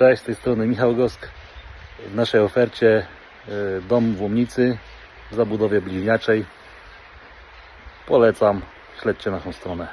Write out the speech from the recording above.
Cześć, z tej strony Michał Gosk. W naszej ofercie e, dom w Łomnicy w zabudowie bliźniaczej. Polecam, śledźcie naszą stronę.